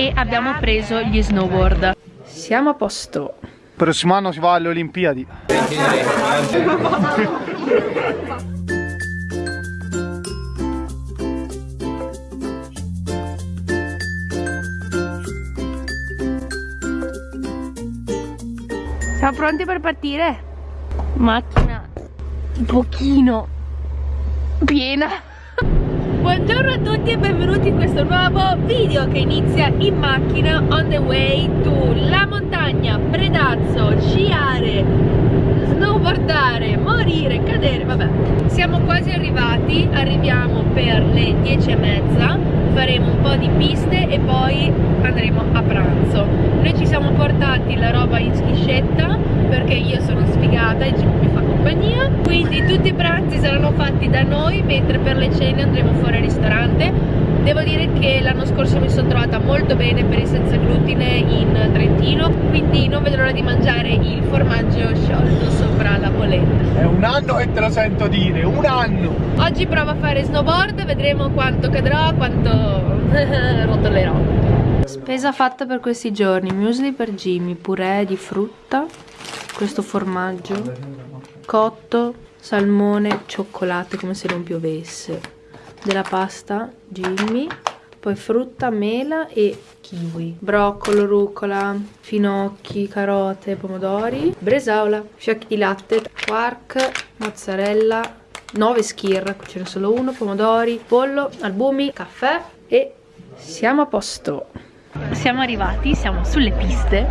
e abbiamo preso gli snowboard. Siamo a posto. Prossimo anno si va alle Olimpiadi. Siamo pronti per partire? Macchina un pochino piena. Buongiorno a tutti e benvenuti in questo nuovo video che inizia in macchina on the way to la montagna, Predazzo, sciare, snowboardare, morire, cadere, vabbè. Siamo quasi arrivati, arriviamo per le 10 e mezza, faremo un po' di piste e poi andremo a pranzo. Noi ci siamo portati la roba in schiscetta perché io sono sfigata e mi fa compagnia, quindi tutti i pranzi saranno fatti da noi mentre per le cene andremo fuori al ristorante. Devo dire che l'anno scorso mi sono trovata molto bene per il senza glutine in Trentino, quindi non vedo l'ora di mangiare il formaggio sciolto sopra la polenta. È un anno che te lo sento dire, un anno! Oggi provo a fare snowboard, vedremo quanto cadrò, quanto rotolerò. Spesa fatta per questi giorni, muesli per Jimmy, purè di frutta, questo formaggio, cotto, salmone, cioccolato come se non piovesse. Della pasta Jimmy poi frutta, mela e kiwi. Broccolo, rucola, finocchi, carote, pomodori bresaola, fiocchi di latte quark, mozzarella 9 skir, ce n'è solo uno pomodori, pollo, albumi, caffè e siamo a posto siamo arrivati, siamo sulle piste.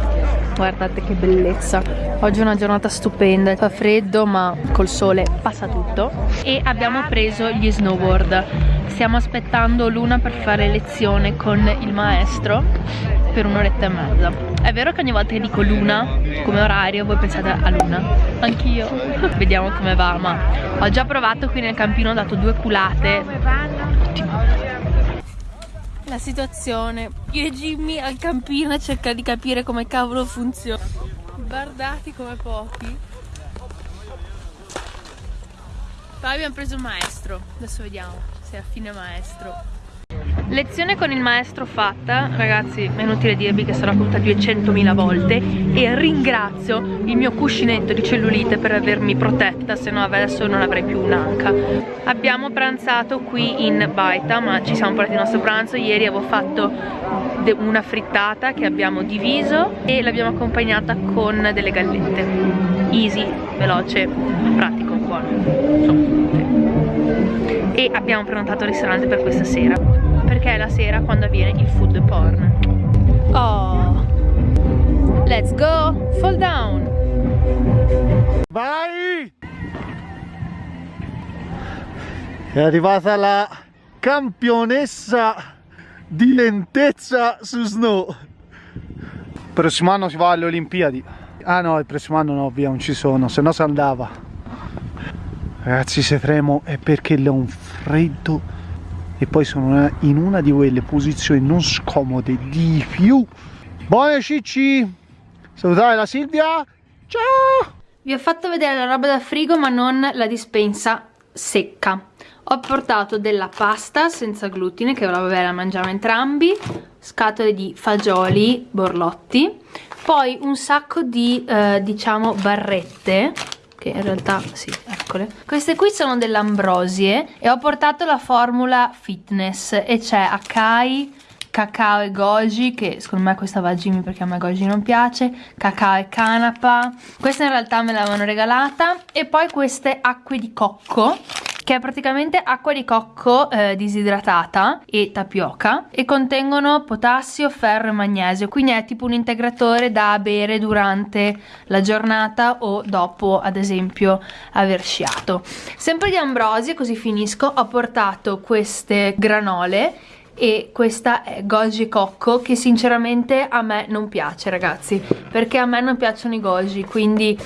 Guardate che bellezza. Oggi è una giornata stupenda. Fa freddo ma col sole passa tutto. E abbiamo preso gli snowboard. Stiamo aspettando Luna per fare lezione con il maestro Per un'oretta e mezza. È vero che ogni volta che dico Luna Come orario voi pensate a Luna? Anch'io. Vediamo come va ma Ho già provato qui nel campino Ho dato due culate. Come vanno? La situazione. Io e Jimmy al campino a cercare di capire come cavolo funziona. Guardati come pochi. Poi abbiamo preso il maestro. Adesso vediamo se è a fine maestro Lezione con il maestro fatta, ragazzi è inutile dirvi che sarò caduta 200.000 volte e ringrazio il mio cuscinetto di cellulite per avermi protetta, se no adesso non avrei più un'anca. Abbiamo pranzato qui in Baita, ma ci siamo portati il nostro pranzo, ieri avevo fatto una frittata che abbiamo diviso e l'abbiamo accompagnata con delle gallette. Easy, veloce, pratico, buono. E abbiamo prenotato il ristorante per questa sera perché è la sera quando avviene il food porn? Oh. Let's go. Fall down. Vai! È arrivata la campionessa di lentezza su snow. Il prossimo anno si va alle Olimpiadi. Ah no il prossimo anno no via non ci sono se no si andava. Ragazzi se tremo è perché le ho un freddo e poi sono in una di quelle posizioni non scomode di più. Buone cicci. Salutare la Silvia. Ciao. Vi ho fatto vedere la roba da frigo ma non la dispensa secca. Ho portato della pasta senza glutine che vabbè la mangiamo entrambi scatole di fagioli borlotti poi un sacco di eh, diciamo barrette che in realtà sì, eccole. Queste qui sono delle ambrosie e ho portato la formula fitness e c'è Akai, cacao e goji che secondo me questa va a Jimmy perché a me goji non piace cacao e canapa questa in realtà me l'avevano regalata. E poi queste acque di cocco che è praticamente acqua di cocco eh, disidratata e tapioca e contengono potassio, ferro e magnesio quindi è tipo un integratore da bere durante la giornata o dopo ad esempio aver sciato. Sempre di ambrosia così finisco ho portato queste granole e questa è goji cocco che sinceramente a me non piace ragazzi perché a me non piacciono i goji quindi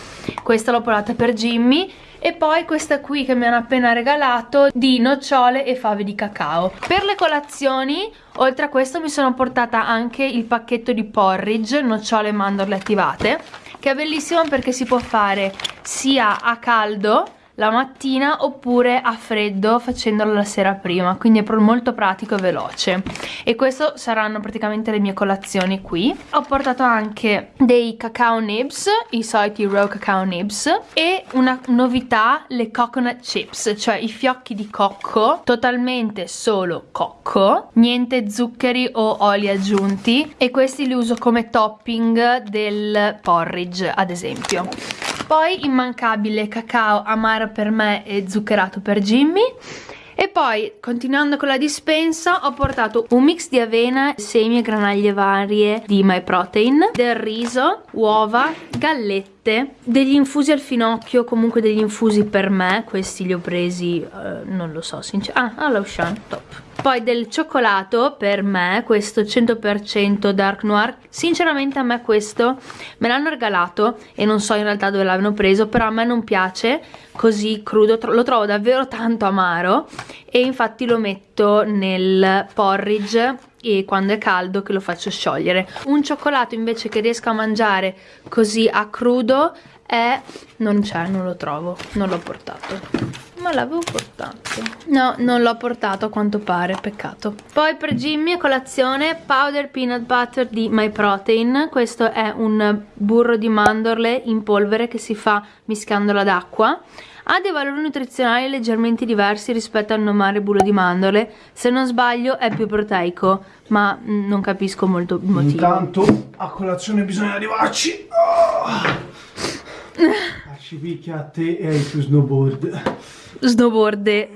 questa l'ho portata per Jimmy e poi questa qui che mi hanno appena regalato di nocciole e fave di cacao. Per le colazioni oltre a questo mi sono portata anche il pacchetto di porridge nocciole e mandorle attivate che è bellissimo perché si può fare sia a caldo la mattina oppure a freddo facendolo la sera prima. Quindi è molto pratico e veloce. E questo saranno praticamente le mie colazioni qui. Ho portato anche dei cacao nibs i soliti raw cacao nibs e una novità le coconut chips cioè i fiocchi di cocco totalmente solo cocco niente zuccheri o oli aggiunti. E questi li uso come topping del porridge ad esempio poi immancabile cacao amaro per me e zuccherato per Jimmy. E poi continuando con la dispensa ho portato un mix di avena, semi e granaglie varie di My Protein, del riso, uova, gallette, degli infusi al finocchio, comunque degli infusi per me, questi li ho presi, uh, non lo so sinceramente, ah, all'Ocean, top poi del cioccolato per me questo 100% dark noir. Sinceramente a me questo me l'hanno regalato e non so in realtà dove l'hanno preso però a me non piace così crudo. Lo trovo davvero tanto amaro e infatti lo metto nel porridge e quando è caldo che lo faccio sciogliere. Un cioccolato invece che riesco a mangiare così a crudo è non c'è non lo trovo non l'ho portato ma l'avevo portato. No non l'ho portato a quanto pare peccato. Poi per Jimmy a colazione powder peanut butter di My Protein. Questo è un burro di mandorle in polvere che si fa mischiandolo ad acqua ha dei valori nutrizionali leggermente diversi rispetto al normale burro di mandorle. Se non sbaglio è più proteico ma mm, non capisco molto il motivo. Intanto a colazione bisogna arrivarci. Oh. ci picchia a te e ai tuoi snowboard snowboard.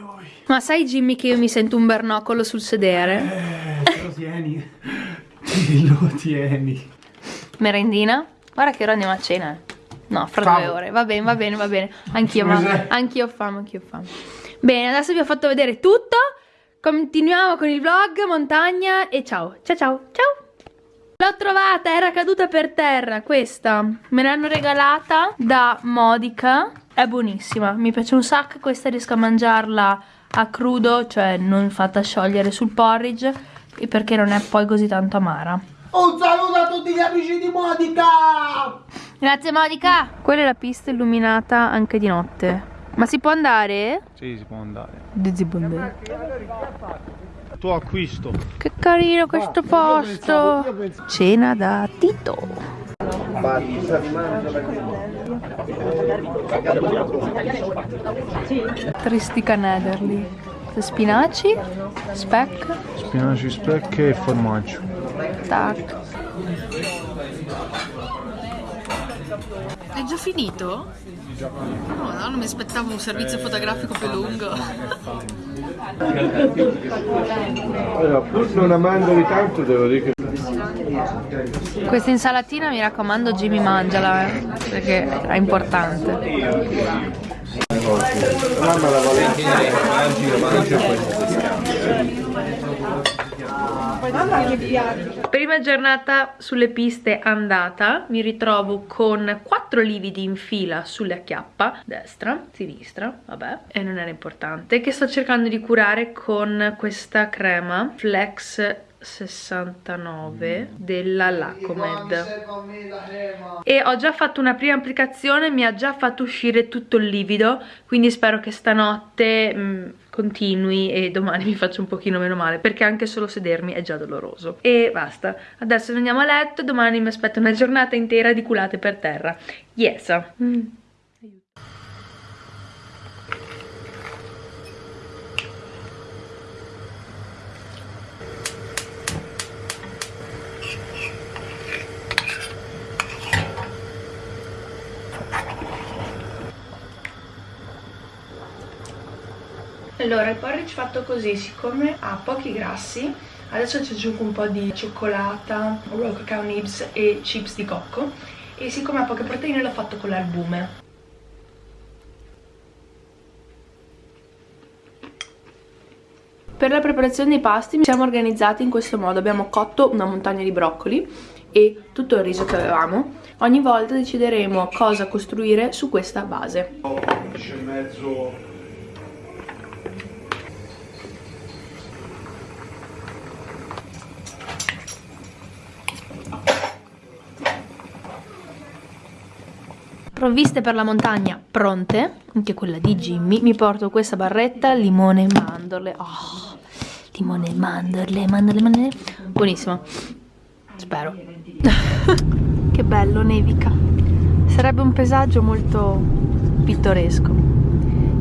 Ma sai Jimmy che io mi sento un bernocolo sul sedere? Eh, te lo tieni. Lo tieni. Merendina? Guarda che ora andiamo a cena. No, fra fame. due ore. Va bene, va bene, va bene. Anch'io, ma anch'io ho fame, anch'io ho fame. Bene, adesso vi ho fatto vedere tutto. Continuiamo con il vlog, montagna e ciao. Ciao ciao, ciao. L'ho trovata, era caduta per terra, questa. Me l'hanno regalata da Modica è buonissima, mi piace un sacco, questa riesco a mangiarla a crudo, cioè non fatta sciogliere sul porridge, perché non è poi così tanto amara. Un saluto a tutti gli amici di Modica! Grazie Modica! Quella è la pista illuminata anche di notte. Ma si può andare? Sì, si può andare. Si può andare. Tuo acquisto. Che carino questo posto! Cena da Tito. Tristica Nederli. Spinaci, speck. Spinaci, speck e formaggio. Tac. È già finito? No, no, non mi aspettavo un servizio fotografico più lungo. Allora, pur non amandoli tanto devo dire che questa insalatina mi raccomando Jimmy mangiala eh, perché è importante. Mamma la Valentina mangi, mangi Prima giornata sulle piste andata, mi ritrovo con quattro lividi in fila sulle acchiappa, destra, sinistra, vabbè, e non era importante, che sto cercando di curare con questa crema Flex 69 della Lacomed e ho già fatto una prima applicazione mi ha già fatto uscire tutto il livido quindi spero che stanotte mh, mm, continui e domani mi faccia un pochino meno male perché anche solo sedermi è già doloroso. E basta. Adesso andiamo a letto domani mi aspetta una giornata intera di culate per terra. Yes. Mm. Allora, il porridge fatto così, siccome ha pochi grassi, adesso ci aggiungo un po' di cioccolata, raw cacao nibs e chips di cocco e siccome ha poche proteine l'ho fatto con l'albume. Per la preparazione dei pasti siamo organizzati in questo modo, abbiamo cotto una montagna di broccoli e tutto il riso che avevamo. Ogni volta decideremo cosa costruire su questa base. 11 e mezzo Provviste per la montagna pronte, anche quella di Jimmy. Mi porto questa barretta, limone e mandorle. Oh, limone e mandorle, mandorle, mandorle. Buonissimo. Spero. che bello, nevica. Sarebbe un paesaggio molto pittoresco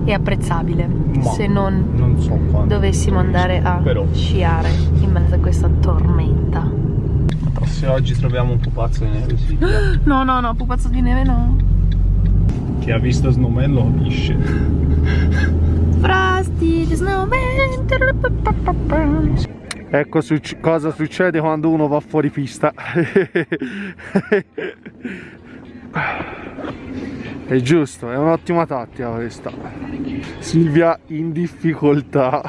e apprezzabile Ma se non, non so dovessimo andare a Però. sciare in mezzo a questa tormenta. Se oggi troviamo un pupazzo di neve, sì. No, no, no, pupazzo di neve no. Chi ha visto Snowman lo capisce. Frosty, the snowman. Ecco suc- cosa succede quando uno va fuori pista. È giusto, è un'ottima tattica questa. Silvia in difficoltà.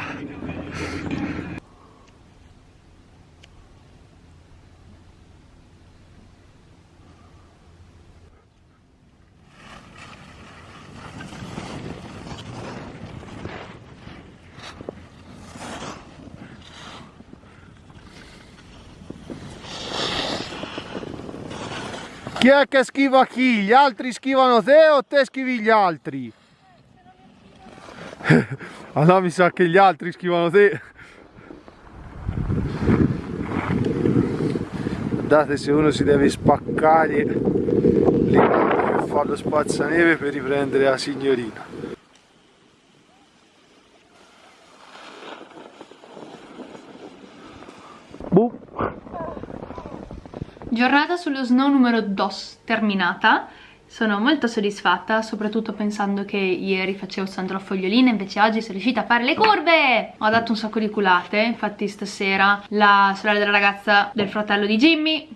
Chi è che schiva chi? Gli altri schivano te o te schivi gli altri? allora mi sa che gli altri schivano te. Guardate se uno si deve spaccare gambe per fare lo spazzaneve per riprendere la signorina. Giornata sullo snow numero 2 terminata. Sono molto soddisfatta, soprattutto pensando che ieri facevo soltanto la fogliolina, invece oggi sono riuscita a fare le curve! Ho dato un sacco di culate, infatti stasera la sorella della ragazza del fratello di Jimmy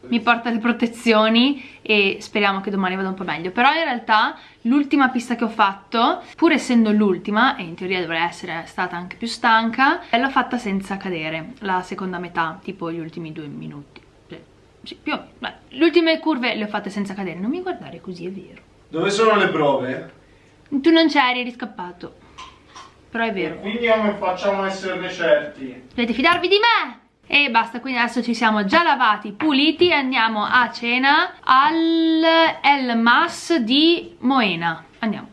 mi porta le protezioni e speriamo che domani vada un po' meglio però in realtà l'ultima pista che ho fatto pur essendo l'ultima e in teoria dovrei essere stata anche più stanca l'ho fatta senza cadere la seconda metà tipo gli ultimi due minuti Sì, più o meno. Beh, le ultime curve le ho fatte senza cadere non mi guardare così è vero Dove sono le prove? tu non c'eri eri scappato però è vero Quindi come facciamo a esserne certi? Dovete fidarvi di me! E basta, quindi adesso ci siamo già lavati, puliti e andiamo a cena al El Mas di Moena. Andiamo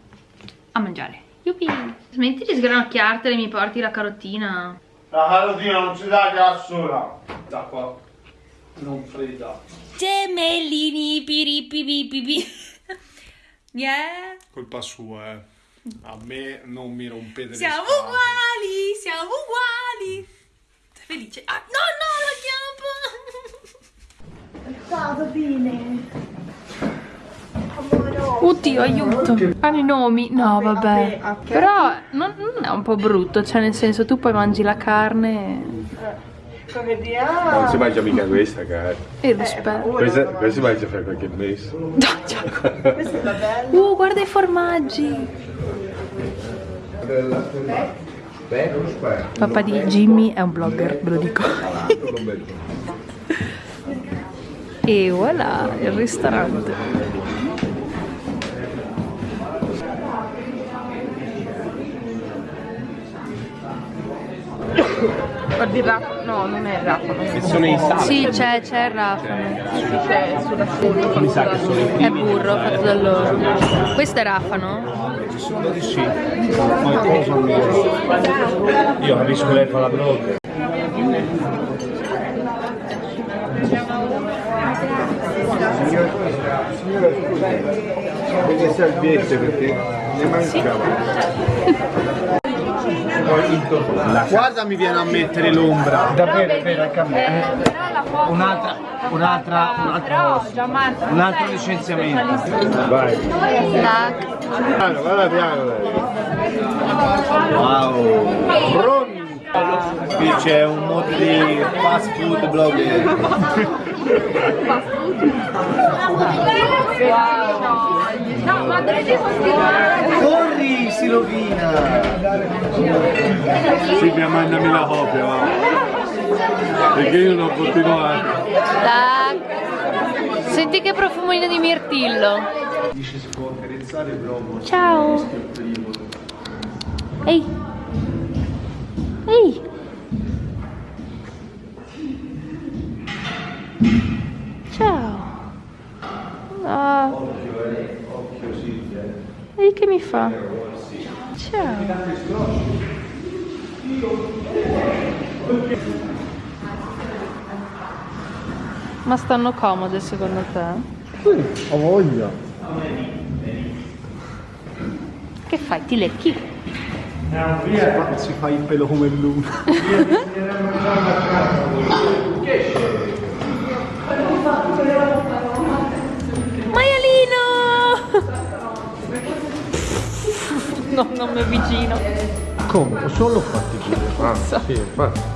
a mangiare. Yuppie! Smetti di sgranocchiartele, mi porti la carottina. La carotina non si dà da sola. Da qua. Non fredda. Gemellini, piripipipipi. Yeah. Colpa sua, eh. A me non mi rompete le Siamo uguali, siamo uguali. Sei felice? Ah, no, no, la chiappa. Stato bene. Amore. Oddio, aiuto. Hanno i nomi? No, vabbè. Però non, non è un po' brutto, cioè nel senso tu poi mangi la carne Come Non si mangia mica questa, cara. e lo spero. Questa, questa si mangia per qualche mese. Questo è bello. Uh, guarda i formaggi. Papà di Jimmy è un blogger, ve lo dico. E voilà, il ristorante. Guardi il Rafa. No, non è il Rafa. Non Sono i sali. Sì, c'è, c'è il rafano. c'è sulla sedia. Mi sa che sono i È burro fatto da loro. Questo è rafano? primi sì. Qualcosa non Io capisco lei fa la blog. Delle salviette perché ne Guarda mi viene a mettere l'ombra. Davvero, davvero, anche a me. Un'altra, un'altra, un altro, un altro licenziamento. Vai. Piano, vada piano. Wow. Qui c'è un modo di fast food blogger. No, ma dovete continuare. Corri, si rovina. Silvia mandami la copia, va. Perché io non ho continuato. Tac. Senti che profumino di mirtillo. Dice si può accarezzare proprio. Ciao. Ehi. Ehi. Ciao. Ah. Vedi che mi fa? Ciao. Ma stanno comode secondo te? Ho voglia. Che fai? Ti lecchi? Si fa il pelo come il luna. Maialino! No, non mi avvicino. Come? Solo fatti chiudere. Ah, sì, infatti.